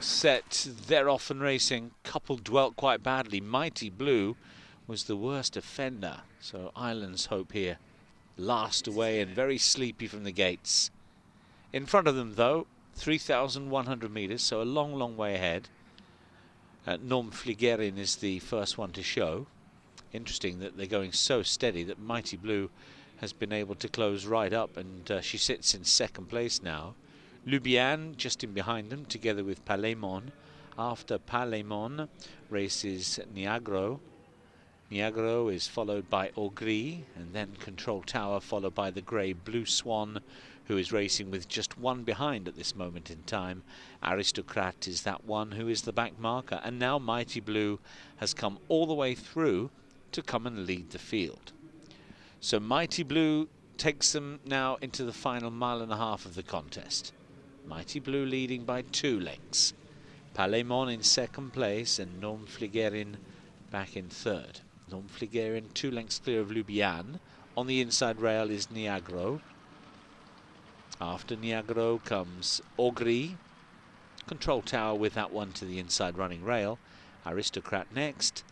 set. They're off and racing. Couple dwelt quite badly. Mighty Blue was the worst offender. So Island's Hope here last away and very sleepy from the gates. In front of them, though, 3,100 metres, so a long, long way ahead. Uh, Norm Fligerin is the first one to show. Interesting that they're going so steady that Mighty Blue has been able to close right up and uh, she sits in second place now. Lubian just in behind them together with Palemon. After Palemon races Niagro. Niagro is followed by Augri and then Control Tower followed by the grey Blue Swan who is racing with just one behind at this moment in time. Aristocrat is that one who is the back marker and now Mighty Blue has come all the way through to come and lead the field. So Mighty Blue takes them now into the final mile and a half of the contest. Mighty Blue leading by two lengths. Palemon in second place and Norm Fligerin back in third. Norm Fligerin two lengths clear of Lubian. On the inside rail is Niagro. After Niagro comes Augri. Control Tower with that one to the inside running rail. Aristocrat next.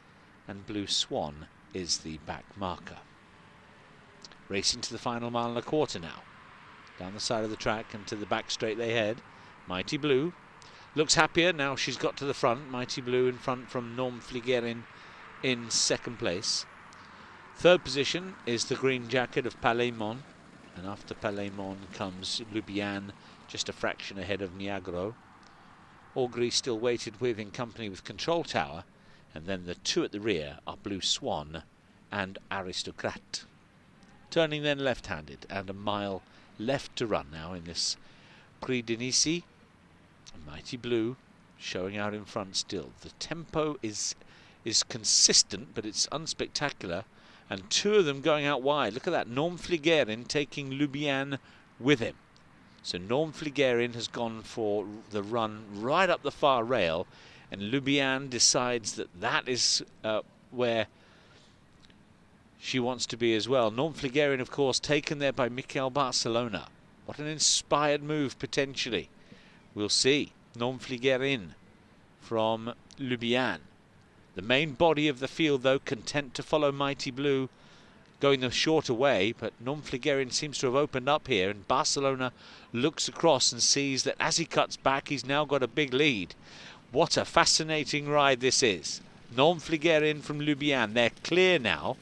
And Blue Swan is the back marker. Racing to the final mile and a quarter now. Down the side of the track and to the back straight they head. Mighty Blue looks happier now she's got to the front. Mighty Blue in front from Norm Fligerin in second place. Third position is the green jacket of Palemon. And after Palemon comes Lubian, just a fraction ahead of Niagro. Augri still waited with in company with Control Tower. And then the two at the rear are Blue Swan and Aristocrat. Turning then left-handed and a mile left to run now in this Prix de Nice. Mighty Blue showing out in front still. The tempo is is consistent, but it's unspectacular. And two of them going out wide. Look at that. Norm Fligerin taking Lubian with him. So Norm Fligerin has gone for the run right up the far rail. And Lubian decides that that is uh, where she wants to be as well. Norm Fligerin, of course, taken there by Mickael Barzalona. What an inspired move, potentially. We'll see. Norm Fligerin from Lubian. The main body of the field, though, content to follow Mighty Blue, going the shorter way, but Norm Fligerin seems to have opened up here, and Barzalona looks across and sees that as he cuts back, he's now got a big lead. What a fascinating ride this is. Norm Fligerin from Lubian, they're clear now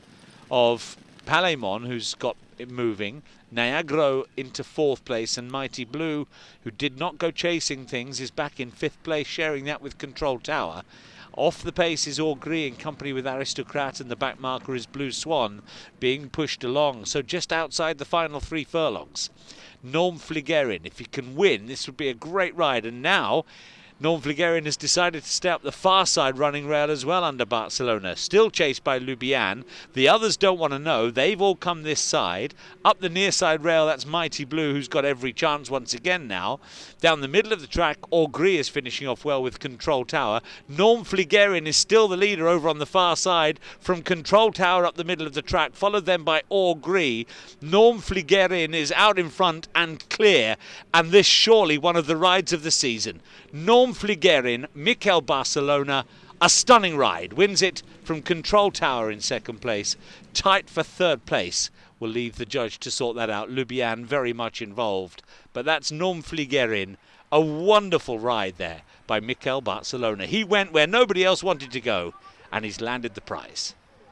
of Palemon, who's got it moving, Niagara into fourth place, and Mighty Blue, who did not go chasing things, is back in fifth place, sharing that with Control Tower. Off the pace is Augri in company with Aristocrat, and the back marker is Blue Swan being pushed along. So just outside the final three furlongs. Norm Fligerin, if he can win, this would be a great ride. And now Norm Fligerin has decided to stay up the far side running rail as well under Barzalona. Still chased by Lubian. The others don't want to know. They've all come this side. Up the near side rail, that's Mighty Blue, who's got every chance once again now. Down the middle of the track, Augri is finishing off well with Control Tower. Norm Fligerin is still the leader over on the far side from Control Tower up the middle of the track, followed then by Augri. Norm Fligerin is out in front and clear, and this surely one of the rides of the season. Norm Fligerin, Mickael Barzalona, a stunning ride. Wins it from Control Tower in second place. Tight for third place. We'll leave the judge to sort that out. Lubian very much involved. But that's Norm Fligerin. A wonderful ride there by Mickael Barzalona. He went where nobody else wanted to go, and he's landed the prize.